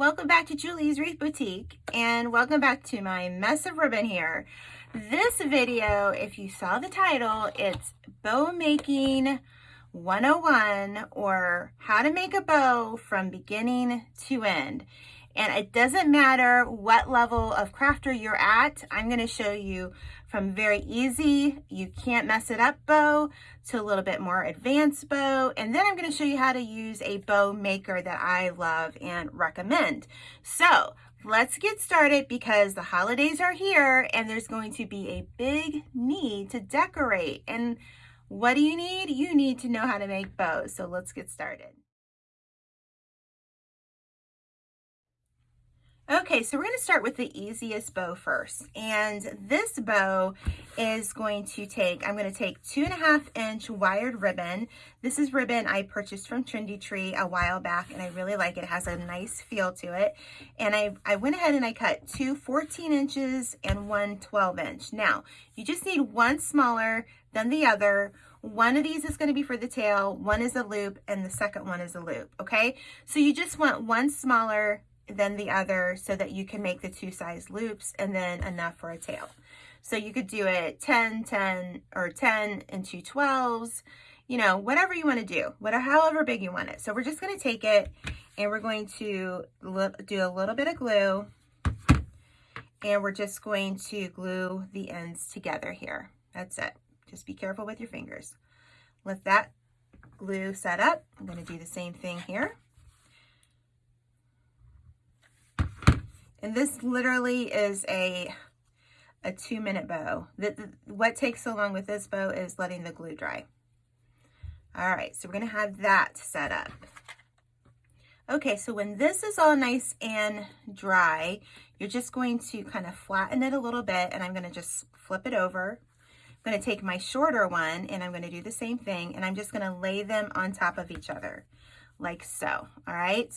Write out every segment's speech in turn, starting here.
welcome back to Julie's Wreath Boutique and welcome back to my mess of ribbon here. This video, if you saw the title, it's bow making 101 or how to make a bow from beginning to end. And it doesn't matter what level of crafter you're at, I'm gonna show you from very easy, you can't mess it up bow to a little bit more advanced bow. And then I'm gonna show you how to use a bow maker that I love and recommend. So let's get started because the holidays are here and there's going to be a big need to decorate. And what do you need? You need to know how to make bows. So let's get started. Okay, so we're going to start with the easiest bow first. And this bow is going to take, I'm going to take two and a half inch wired ribbon. This is ribbon I purchased from Trendy Tree a while back and I really like it. It has a nice feel to it. And I, I went ahead and I cut two 14 inches and one 12 inch. Now, you just need one smaller than the other. One of these is going to be for the tail, one is a loop, and the second one is a loop, okay? So you just want one smaller than the other so that you can make the two size loops and then enough for a tail. So you could do it 10, 10, or 10 and two 12s, you know, whatever you want to do, whatever, however big you want it. So we're just going to take it and we're going to do a little bit of glue and we're just going to glue the ends together here. That's it. Just be careful with your fingers. Let that glue set up. I'm going to do the same thing here. And this literally is a, a two minute bow. The, the, what takes so long with this bow is letting the glue dry. All right, so we're gonna have that set up. Okay, so when this is all nice and dry, you're just going to kind of flatten it a little bit and I'm gonna just flip it over. I'm gonna take my shorter one and I'm gonna do the same thing and I'm just gonna lay them on top of each other like so, all right?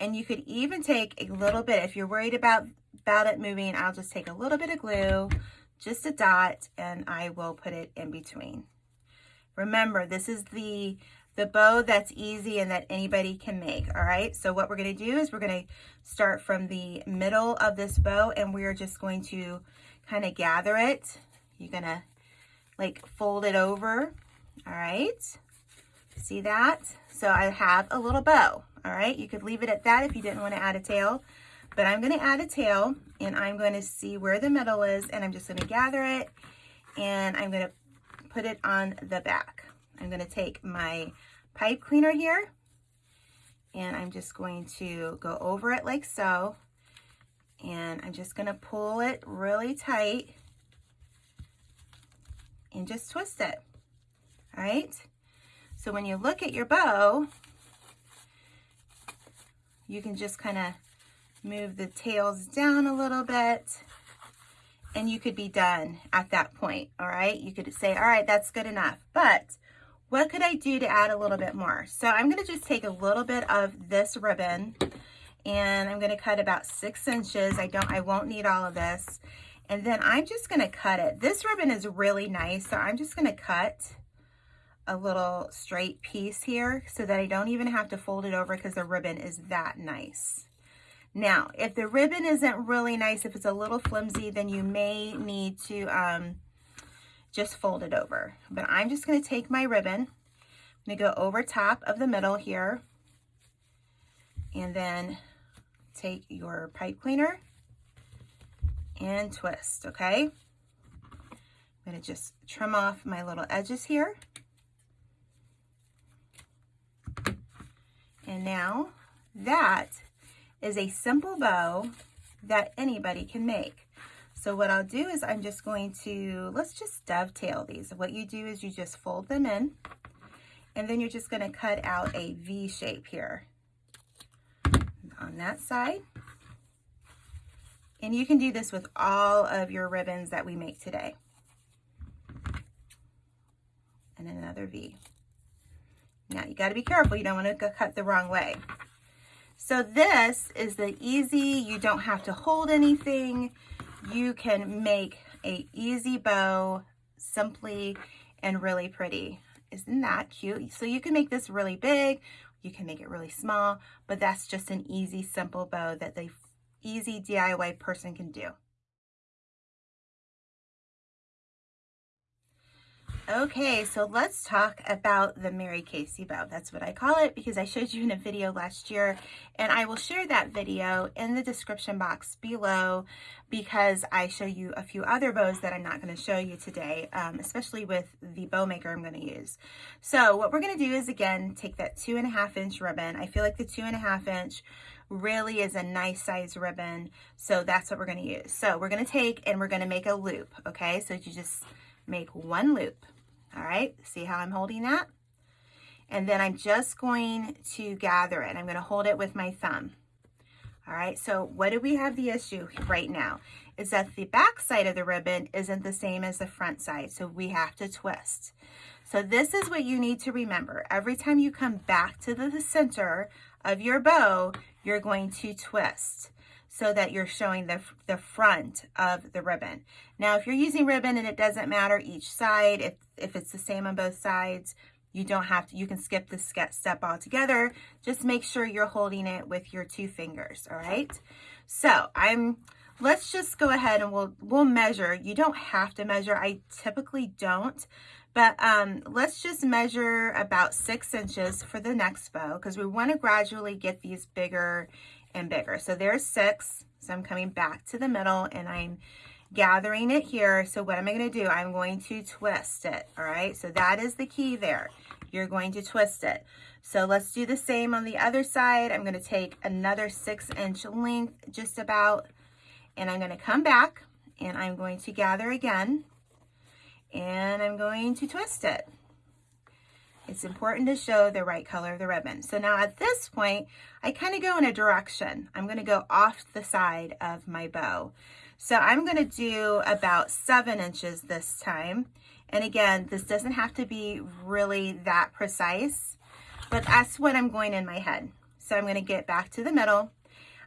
And you could even take a little bit, if you're worried about, about it moving, I'll just take a little bit of glue, just a dot, and I will put it in between. Remember, this is the, the bow that's easy and that anybody can make, all right? So what we're gonna do is we're gonna start from the middle of this bow and we're just going to kind of gather it. You're gonna like fold it over, all right? See that? So I have a little bow, all right? You could leave it at that if you didn't want to add a tail, but I'm going to add a tail and I'm going to see where the middle is and I'm just going to gather it and I'm going to put it on the back. I'm going to take my pipe cleaner here and I'm just going to go over it like so and I'm just going to pull it really tight and just twist it. All right. So when you look at your bow, you can just kind of move the tails down a little bit and you could be done at that point, all right? You could say, all right, that's good enough. But what could I do to add a little bit more? So I'm gonna just take a little bit of this ribbon and I'm gonna cut about six inches. I don't, I won't need all of this. And then I'm just gonna cut it. This ribbon is really nice, so I'm just gonna cut a little straight piece here so that I don't even have to fold it over because the ribbon is that nice. Now, if the ribbon isn't really nice, if it's a little flimsy, then you may need to um, just fold it over. But I'm just going to take my ribbon, I'm to go over top of the middle here, and then take your pipe cleaner and twist, okay? I'm going to just trim off my little edges here. And now that is a simple bow that anybody can make. So what I'll do is I'm just going to, let's just dovetail these. What you do is you just fold them in and then you're just gonna cut out a V shape here on that side. And you can do this with all of your ribbons that we make today. And another V. Now you got to be careful. You don't want to cut the wrong way. So this is the easy, you don't have to hold anything. You can make a easy bow simply and really pretty. Isn't that cute? So you can make this really big. You can make it really small, but that's just an easy, simple bow that the easy DIY person can do. Okay, so let's talk about the Mary Casey bow. That's what I call it because I showed you in a video last year and I will share that video in the description box below because I show you a few other bows that I'm not going to show you today, um, especially with the bow maker I'm going to use. So what we're going to do is again, take that two and a half inch ribbon. I feel like the two and a half inch really is a nice size ribbon. So that's what we're going to use. So we're going to take and we're going to make a loop. Okay, so you just make one loop. All right, see how I'm holding that? And then I'm just going to gather it. I'm going to hold it with my thumb. All right, so what do we have the issue right now? Is that the back side of the ribbon isn't the same as the front side, so we have to twist. So this is what you need to remember. Every time you come back to the center of your bow, you're going to twist so that you're showing the, the front of the ribbon. Now, if you're using ribbon and it doesn't matter each side, if, if it's the same on both sides, you don't have to, you can skip this step altogether. Just make sure you're holding it with your two fingers, all right? So I'm, let's just go ahead and we'll, we'll measure. You don't have to measure. I typically don't, but um, let's just measure about six inches for the next bow because we want to gradually get these bigger and bigger. So there's six. So I'm coming back to the middle and I'm gathering it here. So what am I going to do? I'm going to twist it. All right. So that is the key there. You're going to twist it. So let's do the same on the other side. I'm going to take another six inch length just about, and I'm going to come back and I'm going to gather again and I'm going to twist it. It's important to show the right color of the ribbon. So now at this point, I kind of go in a direction. I'm going to go off the side of my bow. So I'm going to do about seven inches this time. And again, this doesn't have to be really that precise, but that's what I'm going in my head. So I'm going to get back to the middle.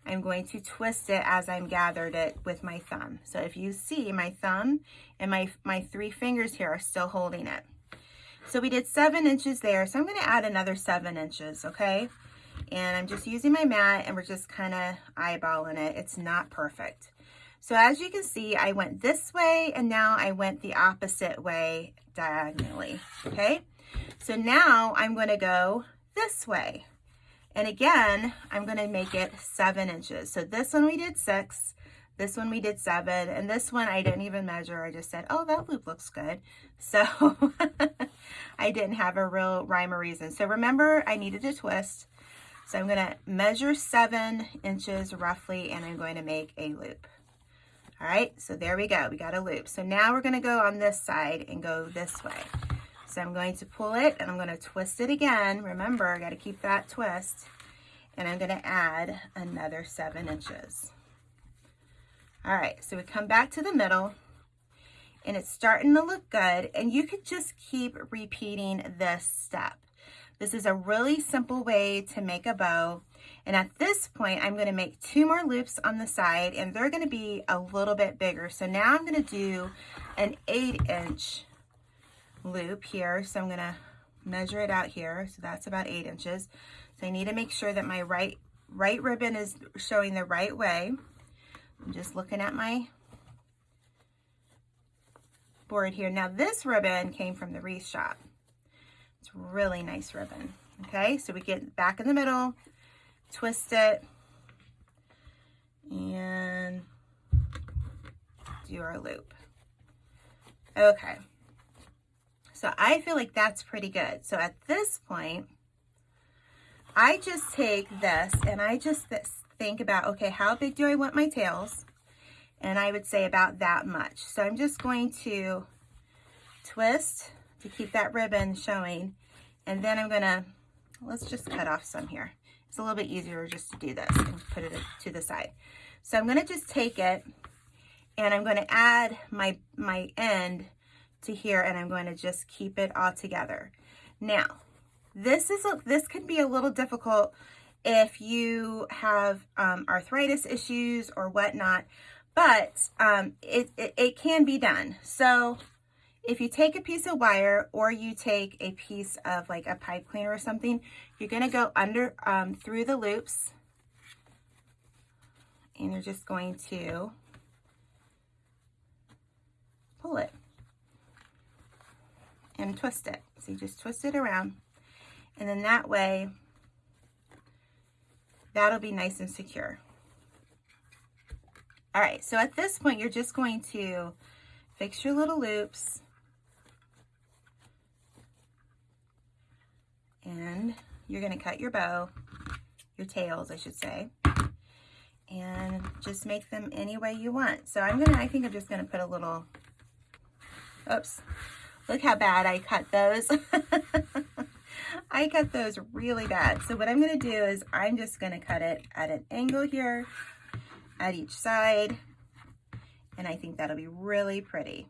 I'm going to twist it as I'm gathered it with my thumb. So if you see my thumb and my, my three fingers here are still holding it. So we did seven inches there. So I'm going to add another seven inches, okay? And I'm just using my mat and we're just kind of eyeballing it. It's not perfect. So as you can see, I went this way and now I went the opposite way diagonally, okay? So now I'm going to go this way. And again, I'm going to make it seven inches. So this one we did six, this one we did seven, and this one I didn't even measure. I just said, oh, that loop looks good. So I didn't have a real rhyme or reason. So remember, I needed to twist. So I'm going to measure seven inches roughly, and I'm going to make a loop. All right, so there we go. We got a loop. So now we're going to go on this side and go this way. So I'm going to pull it, and I'm going to twist it again. Remember, I got to keep that twist. And I'm going to add another seven inches. All right, so we come back to the middle and it's starting to look good and you could just keep repeating this step. This is a really simple way to make a bow. And at this point, I'm gonna make two more loops on the side and they're gonna be a little bit bigger. So now I'm gonna do an eight inch loop here. So I'm gonna measure it out here. So that's about eight inches. So I need to make sure that my right, right ribbon is showing the right way. I'm just looking at my board here. Now this ribbon came from the Wreath Shop. It's really nice ribbon. Okay, so we get back in the middle, twist it, and do our loop. Okay, so I feel like that's pretty good. So at this point, I just take this and I just think about, okay, how big do I want my tails? And I would say about that much. So I'm just going to twist to keep that ribbon showing. And then I'm gonna, let's just cut off some here. It's a little bit easier just to do this and put it to the side. So I'm gonna just take it and I'm gonna add my, my end to here and I'm going to just keep it all together. Now, this is a, this can be a little difficult if you have um, arthritis issues or whatnot, but um, it, it, it can be done. So if you take a piece of wire or you take a piece of like a pipe cleaner or something, you're going to go under um, through the loops and you're just going to pull it and twist it. So you just twist it around and then that way that'll be nice and secure. All right, so at this point, you're just going to fix your little loops and you're gonna cut your bow, your tails, I should say, and just make them any way you want. So I'm gonna, I think I'm just gonna put a little, oops, look how bad I cut those. I cut those really bad. So what I'm gonna do is I'm just gonna cut it at an angle here at each side. And I think that'll be really pretty.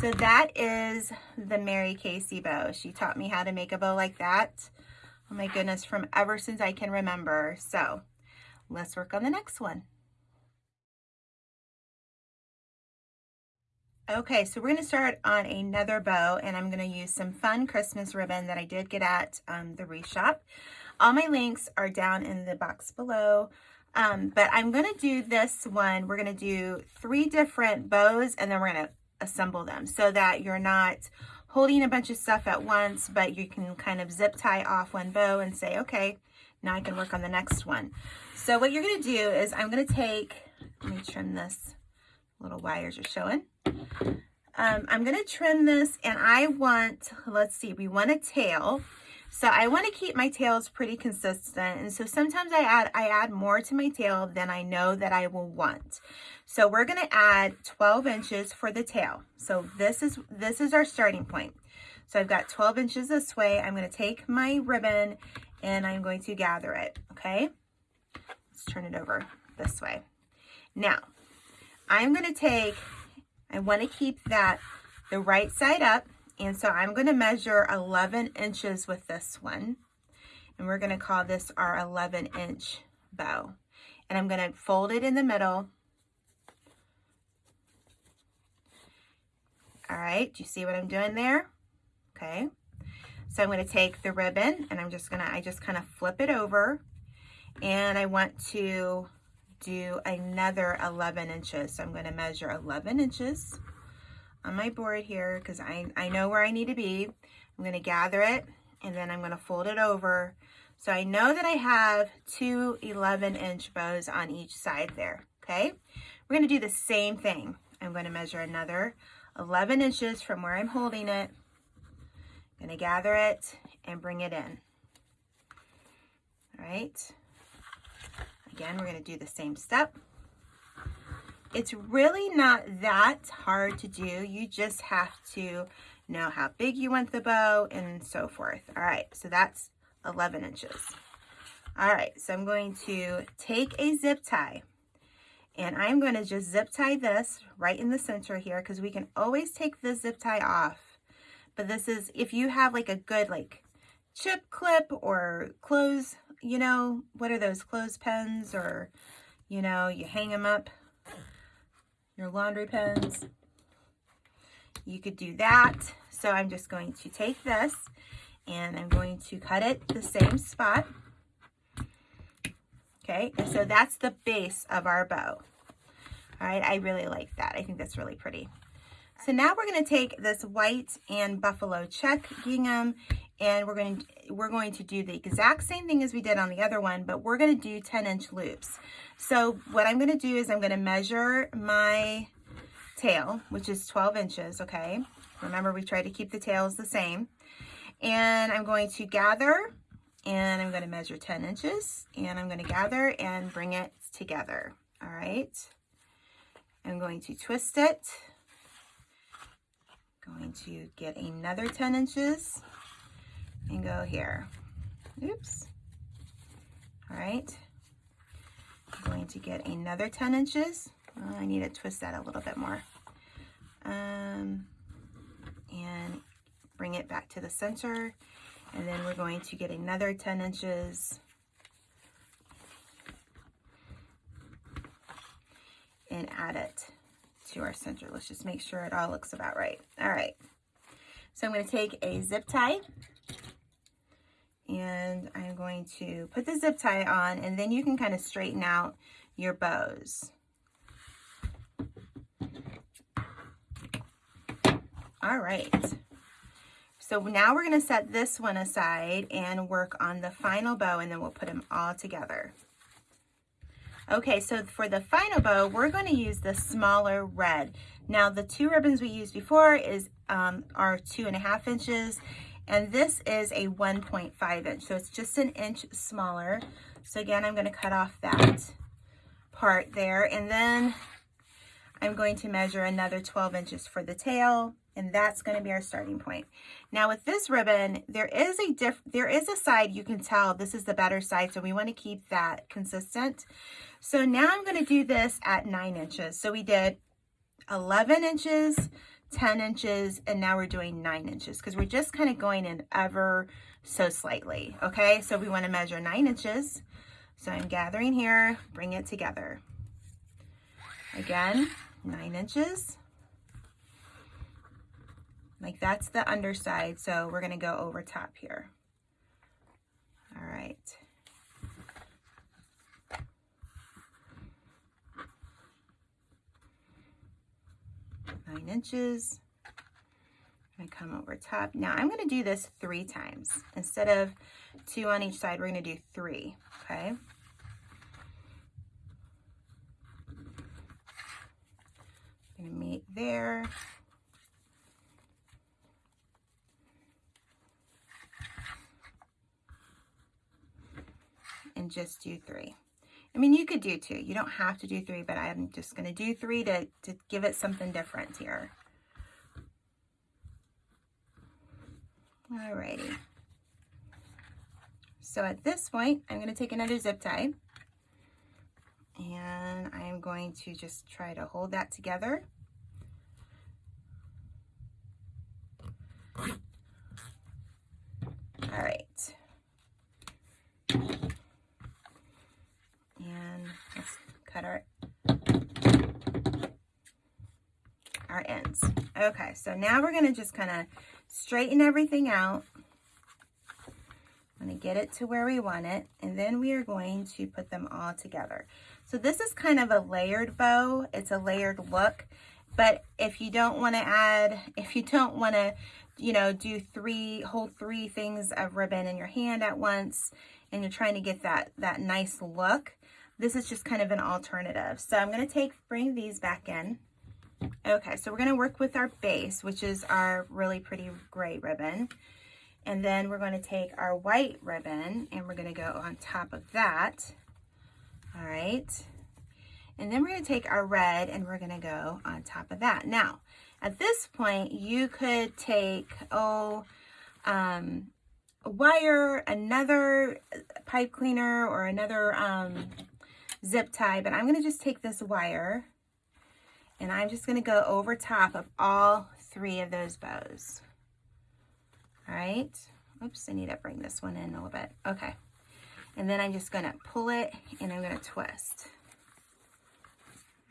So that is the Mary Casey bow. She taught me how to make a bow like that. Oh my goodness, from ever since I can remember. So let's work on the next one. Okay, so we're going to start on another bow and I'm going to use some fun Christmas ribbon that I did get at um, the Wreath Shop. All my links are down in the box below. Um, but I'm going to do this one. We're going to do three different bows and then we're going to assemble them so that you're not holding a bunch of stuff at once, but you can kind of zip tie off one bow and say, okay, now I can work on the next one. So what you're going to do is I'm going to take, let me trim this, little wires are showing. Um, I'm going to trim this and I want, let's see, we want a tail. So I want to keep my tails pretty consistent. And so sometimes I add, I add more to my tail than I know that I will want. So we're going to add 12 inches for the tail. So this is, this is our starting point. So I've got 12 inches this way. I'm going to take my ribbon and I'm going to gather it. Okay. Let's turn it over this way. Now I'm going to take, I want to keep that the right side up and so I'm going to measure 11 inches with this one. And we're going to call this our 11 inch bow. And I'm going to fold it in the middle. All right, do you see what I'm doing there? Okay. So I'm going to take the ribbon and I'm just going to, I just kind of flip it over. And I want to do another 11 inches. So I'm going to measure 11 inches on my board here because I, I know where I need to be. I'm going to gather it and then I'm going to fold it over. So I know that I have two 11 inch bows on each side there. Okay. We're going to do the same thing. I'm going to measure another 11 inches from where I'm holding it. I'm going to gather it and bring it in. All right. Again, we're to do the same step. It's really not that hard to do. You just have to know how big you want the bow and so forth. All right, so that's 11 inches. All right, so I'm going to take a zip tie and I'm going to just zip tie this right in the center here because we can always take the zip tie off. But this is, if you have like a good like chip clip or clothes, you know, what are those clothespins or, you know, you hang them up your laundry pins. You could do that. So I'm just going to take this and I'm going to cut it the same spot. Okay, and so that's the base of our bow. All right, I really like that. I think that's really pretty. So now we're going to take this white and buffalo check gingham and we're going to we're going to do the exact same thing as we did on the other one, but we're going to do 10 inch loops. So what I'm going to do is I'm going to measure my tail, which is 12 inches, okay? Remember, we try to keep the tails the same. And I'm going to gather, and I'm going to measure 10 inches, and I'm going to gather and bring it together, all right? I'm going to twist it. Going to get another 10 inches and go here. Oops. All right. I'm going to get another 10 inches. Oh, I need to twist that a little bit more. Um, and bring it back to the center. And then we're going to get another 10 inches. And add it to our center. Let's just make sure it all looks about right. All right. So I'm going to take a zip tie and I'm going to put the zip tie on and then you can kind of straighten out your bows. All right. So now we're going to set this one aside and work on the final bow and then we'll put them all together. Okay, so for the final bow, we're going to use the smaller red. Now the two ribbons we used before is um, are two and a half inches and this is a 1.5 inch. So it's just an inch smaller. So again, I'm going to cut off that part there and then I'm going to measure another 12 inches for the tail and that's going to be our starting point. Now with this ribbon, there is a diff there is a side you can tell this is the better side, so we want to keep that consistent. So now I'm going to do this at 9 inches. So we did 11 inches, 10 inches, and now we're doing 9 inches because we're just kind of going in ever so slightly, okay? So we want to measure 9 inches. So I'm gathering here, bring it together. Again, 9 inches. Like that's the underside, so we're gonna go over top here. All right. Inches. I come over top. Now I'm gonna do this three times. Instead of two on each side, we're gonna do three, okay? gonna meet there. and just do three. I mean, you could do two. You don't have to do three, but I'm just going to do three to, to give it something different here. Alrighty. So at this point, I'm going to take another zip tie and I'm going to just try to hold that together. All right. cut our, our ends. Okay, so now we're gonna just kind of straighten everything out. I'm gonna get it to where we want it, and then we are going to put them all together. So this is kind of a layered bow. It's a layered look, but if you don't wanna add, if you don't wanna, you know, do three, hold three things of ribbon in your hand at once, and you're trying to get that, that nice look, this is just kind of an alternative. So I'm going to take, bring these back in. Okay, so we're going to work with our base, which is our really pretty gray ribbon. And then we're going to take our white ribbon and we're going to go on top of that. All right. And then we're going to take our red and we're going to go on top of that. Now, at this point, you could take, oh, um, a wire, another pipe cleaner, or another um, zip tie, but I'm going to just take this wire and I'm just going to go over top of all three of those bows. All right. Oops, I need to bring this one in a little bit. Okay. And then I'm just going to pull it and I'm to twist.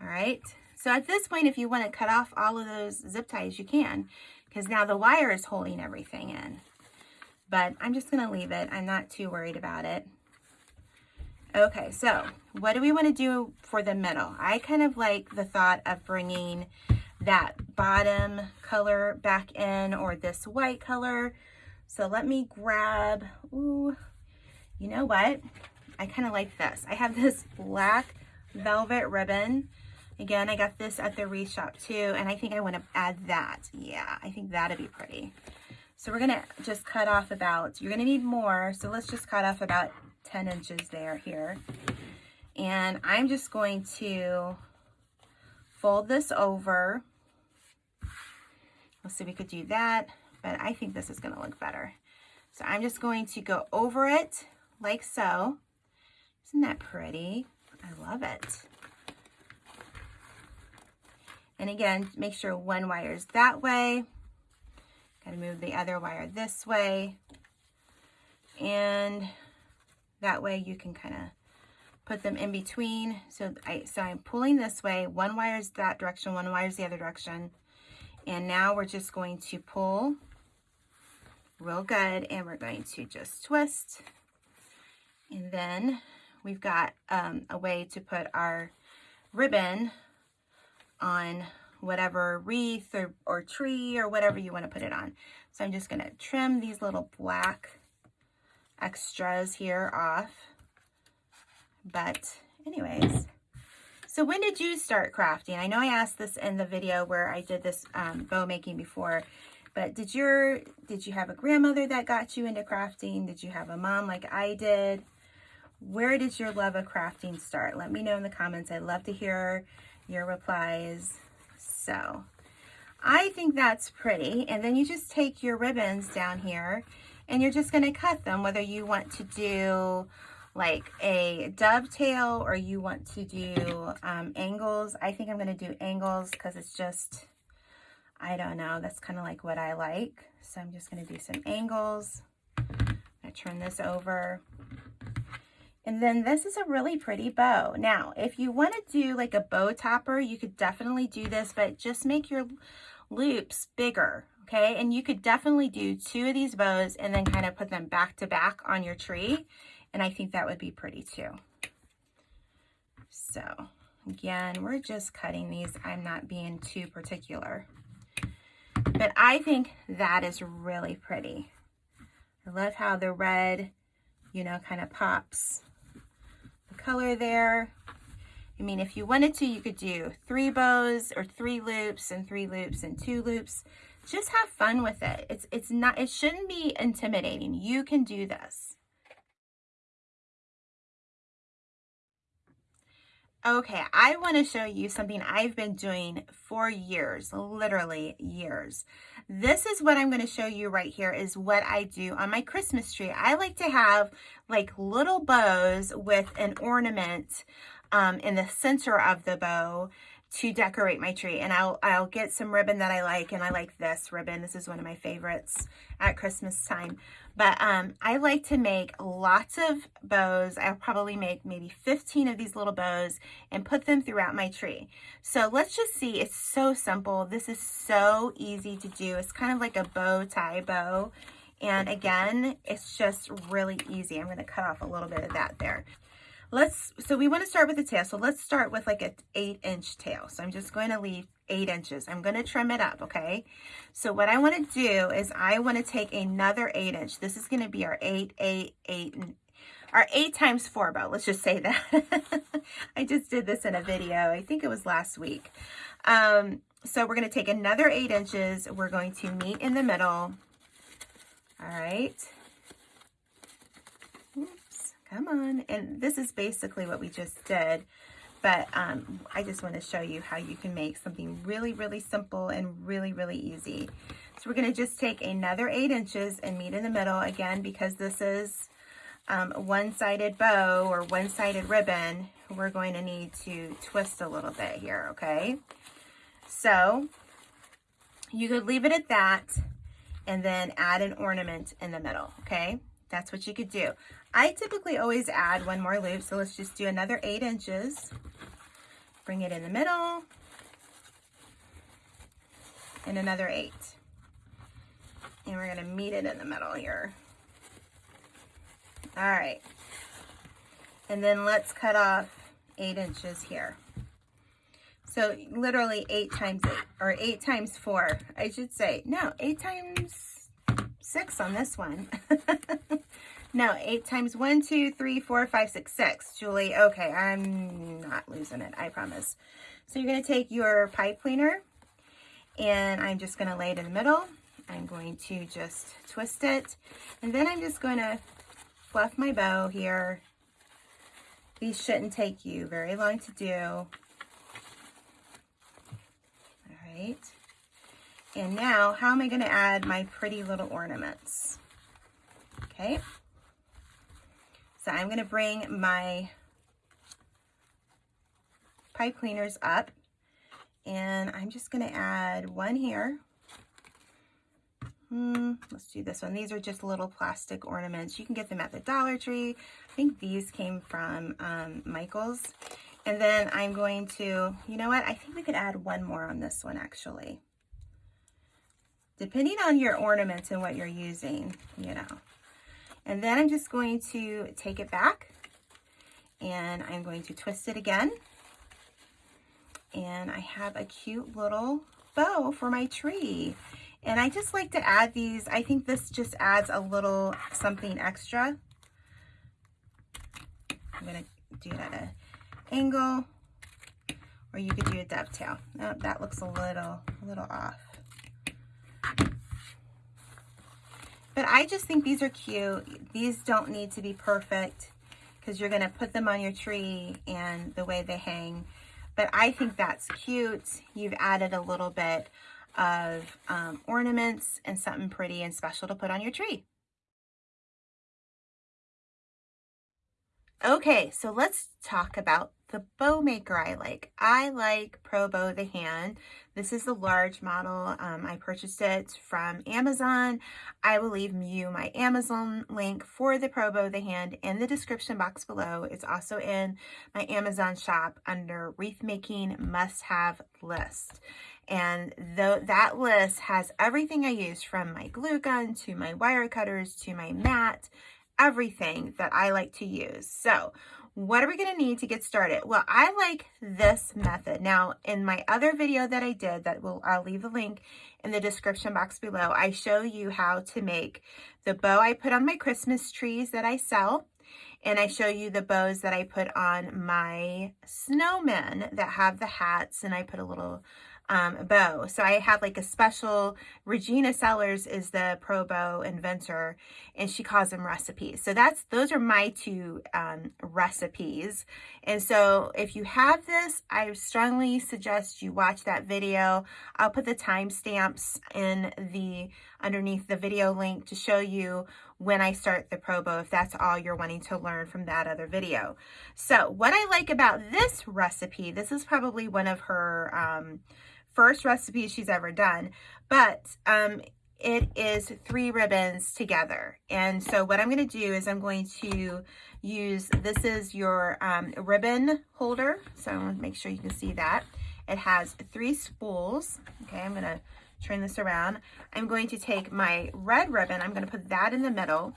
All right. So at this point, if you want to cut off all of those zip ties, you can, because now the wire is holding everything in. But I'm just going to leave it. I'm not too worried about it. Okay, so what do we want to do for the middle? I kind of like the thought of bringing that bottom color back in or this white color. So let me grab, ooh, you know what? I kind of like this. I have this black velvet ribbon. Again, I got this at the Wreath Shop too, and I think I want to add that. Yeah, I think that'd be pretty. So we're going to just cut off about, you're going to need more, so let's just cut off about 10 inches there here. And I'm just going to fold this over. Let's see we could do that, but I think this is gonna look better. So I'm just going to go over it like so. Isn't that pretty? I love it. And again, make sure one wire is that way. Gotta move the other wire this way. And that way you can kind of put them in between. So I so I'm pulling this way. One wire is that direction, one wire is the other direction. And now we're just going to pull real good and we're going to just twist. And then we've got um, a way to put our ribbon on whatever wreath or, or tree or whatever you want to put it on. So I'm just going to trim these little black extras here off. But anyways, so when did you start crafting? I know I asked this in the video where I did this um, bow making before, but did your did you have a grandmother that got you into crafting? Did you have a mom like I did? Where did your love of crafting start? Let me know in the comments. I'd love to hear your replies. So I think that's pretty. And then you just take your ribbons down here and you're just going to cut them, whether you want to do like a dovetail or you want to do um, angles. I think I'm going to do angles because it's just, I don't know, that's kind of like what I like. So I'm just going to do some angles. I turn this over. And then this is a really pretty bow. Now, if you want to do like a bow topper, you could definitely do this, but just make your loops bigger, okay? And you could definitely do two of these bows and then kind of put them back to back on your tree. And I think that would be pretty too. So again, we're just cutting these. I'm not being too particular. But I think that is really pretty. I love how the red, you know, kind of pops the color there. I mean, if you wanted to, you could do three bows or three loops and three loops and two loops. Just have fun with it. It's, it's not, it shouldn't be intimidating. You can do this. Okay, I want to show you something I've been doing for years, literally years. This is what I'm going to show you right here is what I do on my Christmas tree. I like to have like little bows with an ornament um, in the center of the bow to decorate my tree. And I'll, I'll get some ribbon that I like. And I like this ribbon. This is one of my favorites at Christmas time. But um, I like to make lots of bows. I'll probably make maybe 15 of these little bows and put them throughout my tree. So let's just see. It's so simple. This is so easy to do. It's kind of like a bow tie bow. And again, it's just really easy. I'm going to cut off a little bit of that there let's, so we want to start with the tail. So let's start with like an eight inch tail. So I'm just going to leave eight inches. I'm going to trim it up. Okay. So what I want to do is I want to take another eight inch. This is going to be our eight, eight, eight, our eight times four bow. Let's just say that. I just did this in a video. I think it was last week. Um, so we're going to take another eight inches. We're going to meet in the middle. All right. Come on. And this is basically what we just did. But um, I just want to show you how you can make something really, really simple and really, really easy. So we're going to just take another 8 inches and meet in the middle. Again, because this is um, one-sided bow or one-sided ribbon, we're going to need to twist a little bit here, okay? So you could leave it at that and then add an ornament in the middle, okay? That's what you could do. I typically always add one more loop, so let's just do another eight inches. Bring it in the middle. And another eight. And we're gonna meet it in the middle here. All right. And then let's cut off eight inches here. So literally eight times eight, or eight times four, I should say. No, eight times six on this one. No, eight times one, two, three, four, five, six, six. Julie, okay, I'm not losing it, I promise. So you're going to take your pipe cleaner and I'm just going to lay it in the middle. I'm going to just twist it and then I'm just going to fluff my bow here. These shouldn't take you very long to do. All right. And now, how am I going to add my pretty little ornaments? Okay. So I'm going to bring my pipe cleaners up and I'm just going to add one here. Hmm, let's do this one. These are just little plastic ornaments. You can get them at the Dollar Tree. I think these came from um, Michael's. And then I'm going to, you know what? I think we could add one more on this one actually. Depending on your ornaments and what you're using, you know. And then I'm just going to take it back and I'm going to twist it again. And I have a cute little bow for my tree. And I just like to add these. I think this just adds a little something extra. I'm to do it at an angle. Or you could do a dovetail. Oh, that looks a little, a little off. But I just think these are cute. These don't need to be perfect because you're going to put them on your tree and the way they hang. But I think that's cute. You've added a little bit of um, ornaments and something pretty and special to put on your tree. Okay, so let's talk about the bow maker I like. I like Pro Bow the Hand. This is the large model. Um, I purchased it from Amazon. I will leave you my Amazon link for the Pro Bow the Hand in the description box below. It's also in my Amazon shop under Wreath Making Must Have List. And the, that list has everything I use from my glue gun to my wire cutters to my mat, everything that I like to use. So what are we going to need to get started? Well, I like this method. Now, in my other video that I did, that will I'll leave the link in the description box below, I show you how to make the bow I put on my Christmas trees that I sell. And I show you the bows that I put on my snowmen that have the hats. And I put a little um, bow. So I have like a special, Regina Sellers is the pro bow inventor and she calls them recipes. So that's, those are my two um, recipes. And so if you have this, I strongly suggest you watch that video. I'll put the timestamps in the, underneath the video link to show you when I start the pro bow if that's all you're wanting to learn from that other video. So what I like about this recipe, this is probably one of her um, first recipe she's ever done, but um, it is three ribbons together. And so what I'm going to do is I'm going to use, this is your um, ribbon holder. So I want to make sure you can see that. It has three spools. Okay, I'm going to turn this around. I'm going to take my red ribbon, I'm going to put that in the middle.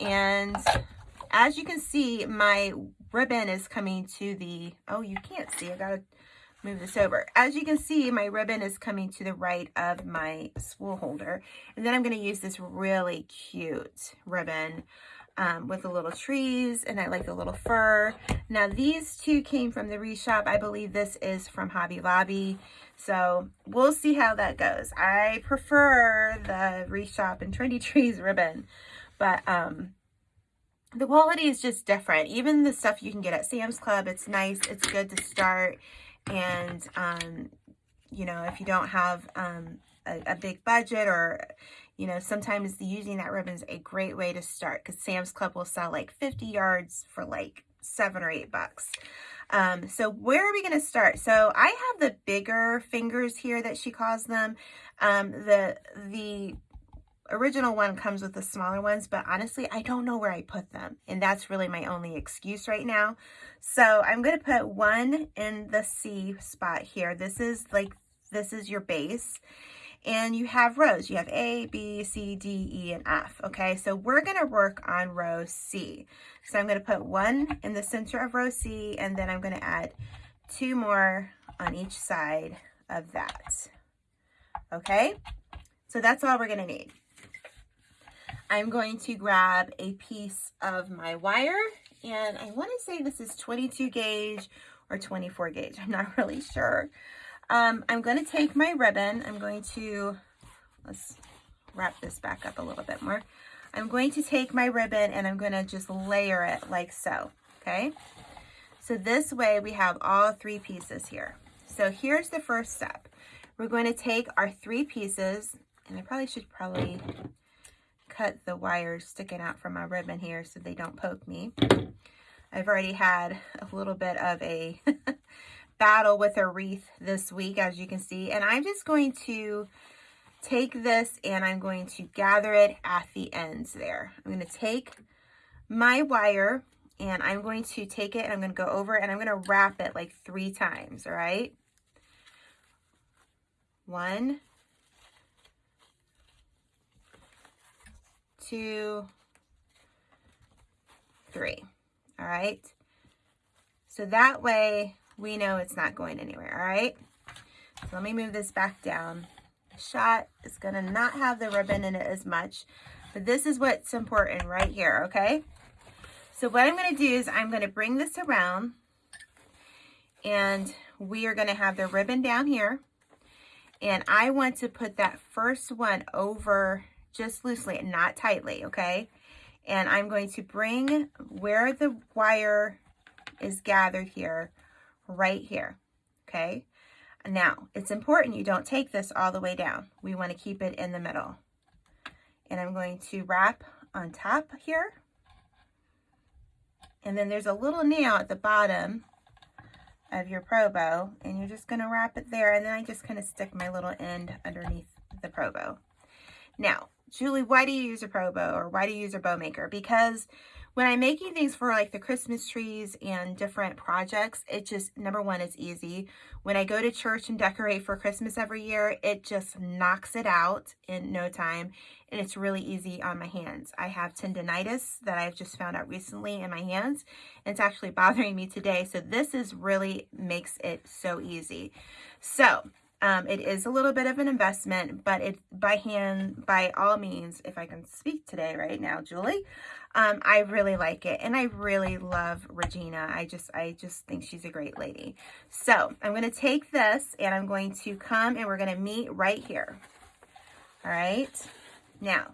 And as you can see, my ribbon is coming to the, oh, you can't see, I got to move this over. As you can see, my ribbon is coming to the right of my spool holder. And then I'm going to use this really cute ribbon um, with the little trees and I like the little fur. Now these two came from the Wreath Shop. I believe this is from Hobby Lobby. So we'll see how that goes. I prefer the Wreath Shop and Trendy Trees ribbon, but um, the quality is just different. Even the stuff you can get at Sam's Club, it's nice. It's good to start and, um, you know, if you don't have um, a, a big budget or, you know, sometimes using that ribbon is a great way to start because Sam's Club will sell like 50 yards for like seven or eight bucks. Um, so where are we going to start? So I have the bigger fingers here that she calls them. Um, the, the original one comes with the smaller ones, but honestly, I don't know where I put them. And that's really my only excuse right now. So I'm going to put one in the C spot here. This is like, this is your base. And you have rows. You have A, B, C, D, E, and F. Okay, so we're going to work on row C. So I'm going to put one in the center of row C, and then I'm going to add two more on each side of that. Okay, so that's all we're going to need. I'm going to grab a piece of my wire and I want to say this is 22 gauge or 24 gauge. I'm not really sure. Um, I'm going to take my ribbon. I'm going to, let's wrap this back up a little bit more. I'm going to take my ribbon and I'm going to just layer it like so, okay? So this way we have all three pieces here. So here's the first step. We're going to take our three pieces, and I probably should probably cut the wires sticking out from my ribbon here so they don't poke me. I've already had a little bit of a battle with a wreath this week, as you can see. And I'm just going to take this and I'm going to gather it at the ends there. I'm going to take my wire and I'm going to take it and I'm going to go over and I'm going to wrap it like three times, all right? One, two, three, all right? So that way we know it's not going anywhere, all right? So let me move this back down. The shot is gonna not have the ribbon in it as much, but this is what's important right here, okay? So what I'm gonna do is I'm gonna bring this around and we are gonna have the ribbon down here. And I want to put that first one over just loosely, not tightly, okay? And I'm going to bring where the wire is gathered here, right here, okay? Now, it's important you don't take this all the way down. We want to keep it in the middle. And I'm going to wrap on top here and then there's a little nail at the bottom of your Pro Bow and you're just going to wrap it there. And then I just kind of stick my little end underneath the Pro Bow. Now, Julie, why do you use a pro bow or why do you use a bow maker? Because when I'm making things for like the Christmas trees and different projects, it just, number one, it's easy. When I go to church and decorate for Christmas every year, it just knocks it out in no time. And it's really easy on my hands. I have tendonitis that I've just found out recently in my hands. And it's actually bothering me today. So this is really makes it so easy. So um, it is a little bit of an investment, but it by hand, by all means, if I can speak today right now, Julie, um, I really like it. And I really love Regina. I just, I just think she's a great lady. So I'm going to take this and I'm going to come and we're going to meet right here. All right. Now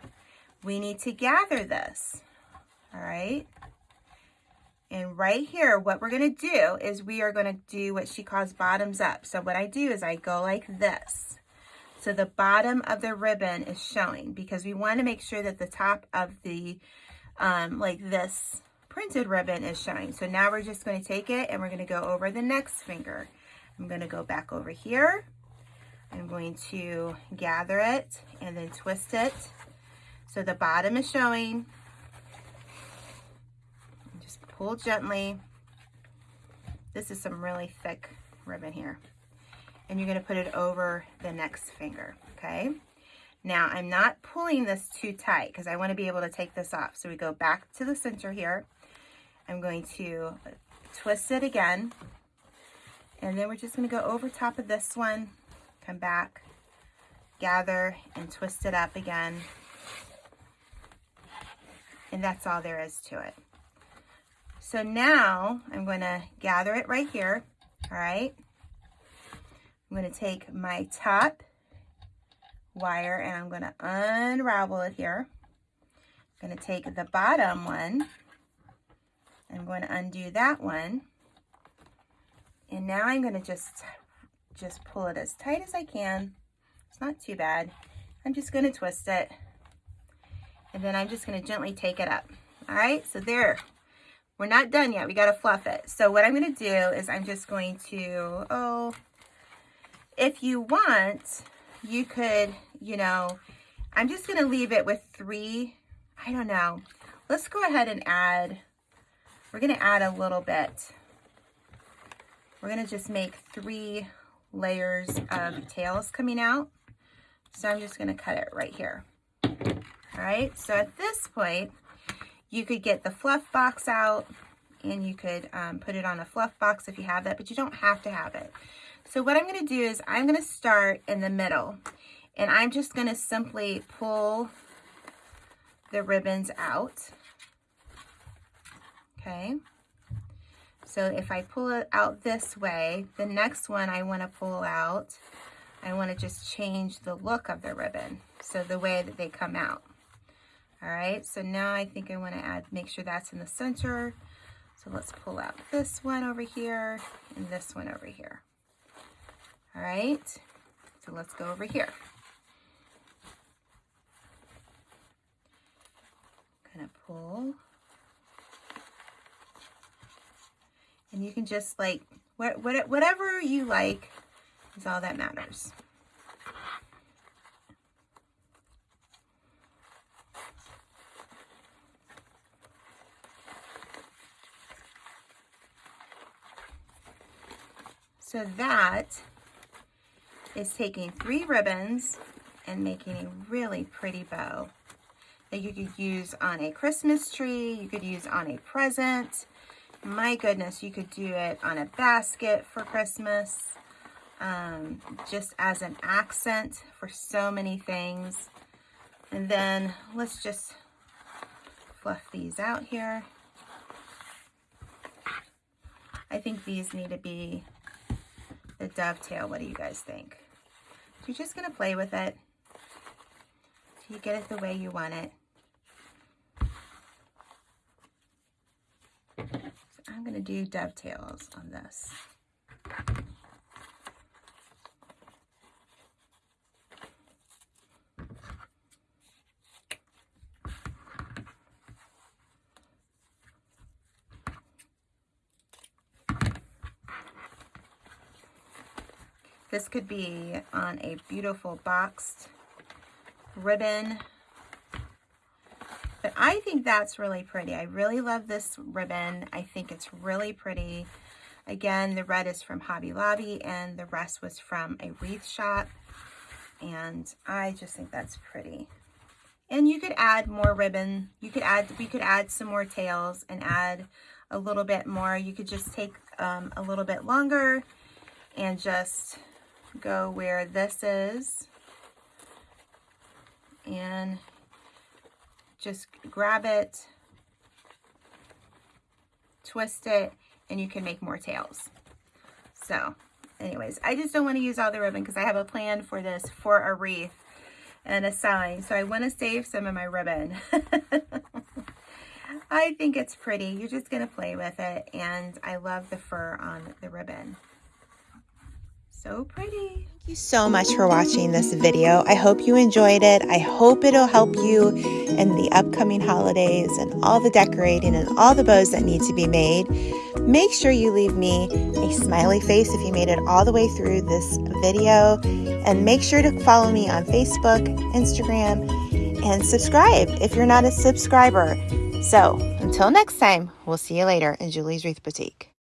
we need to gather this. All right. And right here, what we're going to do is we are going to do what she calls bottoms up. So what I do is I go like this. So the bottom of the ribbon is showing because we want to make sure that the top of the, um, like this printed ribbon is showing. So now we're just going to take it and we're going to go over the next finger. I'm going to go back over here. I'm going to gather it and then twist it. So the bottom is showing pull gently. This is some really thick ribbon here. And you're going to put it over the next finger, okay? Now, I'm not pulling this too tight because I want to be able to take this off. So we go back to the center here. I'm going to twist it again. And then we're just going to go over top of this one, come back, gather, and twist it up again. And that's all there is to it. So now I'm going to gather it right here. All right. I'm going to take my top wire and I'm going to unravel it here. I'm going to take the bottom one. I'm going to undo that one. And now I'm going to just, just pull it as tight as I can. It's not too bad. I'm just going to twist it. And then I'm just going to gently take it up. All right, so there, we're not done yet. We got to fluff it. So what I'm going to do is I'm just going to, oh, if you want, you could, you know, I'm just going to leave it with three, I don't know. Let's go ahead and add, we're going to add a little bit. We're going to just make three layers of tails coming out. So I'm just going to cut it right here. All right, so at this point, you could get the fluff box out and you could um, put it on a fluff box if you have that, but you don't have to have it. So what I'm going to do is I'm going to start in the middle and I'm just going to simply pull the ribbons out. Okay. So if I pull it out this way, the next one I want to pull out, I want to just change the look of the ribbon. So the way that they come out. All right, so now I think I want to add, make sure that's in the center. So let's pull out this one over here and this one over here. All right, so let's go over here. Of pull. And you can just like, what, what, whatever you like is all that matters. So that is taking three ribbons and making a really pretty bow that you could use on a Christmas tree, you could use on a present. My goodness, you could do it on a basket for Christmas, um, just as an accent for so many things. And then let's just fluff these out here. I think these need to be the dovetail. What do you guys think? You're just going to play with it. You get it the way you want it. So I'm going to do dovetails on this. This could be on a beautiful boxed ribbon. But I think that's really pretty. I really love this ribbon. I think it's really pretty. Again, the red is from Hobby Lobby and the rest was from a wreath shop. And I just think that's pretty. And you could add more ribbon. You could add, we could add some more tails and add a little bit more. You could just take um, a little bit longer and just go where this is and just grab it, twist it, and you can make more tails. So anyways, I just don't want to use all the ribbon because I have a plan for this for a wreath and a sign. So I want to save some of my ribbon. I think it's pretty. You're just going to play with it. And I love the fur on the ribbon so pretty. Thank you so much for watching this video. I hope you enjoyed it. I hope it'll help you in the upcoming holidays and all the decorating and all the bows that need to be made. Make sure you leave me a smiley face if you made it all the way through this video. And make sure to follow me on Facebook, Instagram, and subscribe if you're not a subscriber. So until next time, we'll see you later in Julie's Wreath Boutique.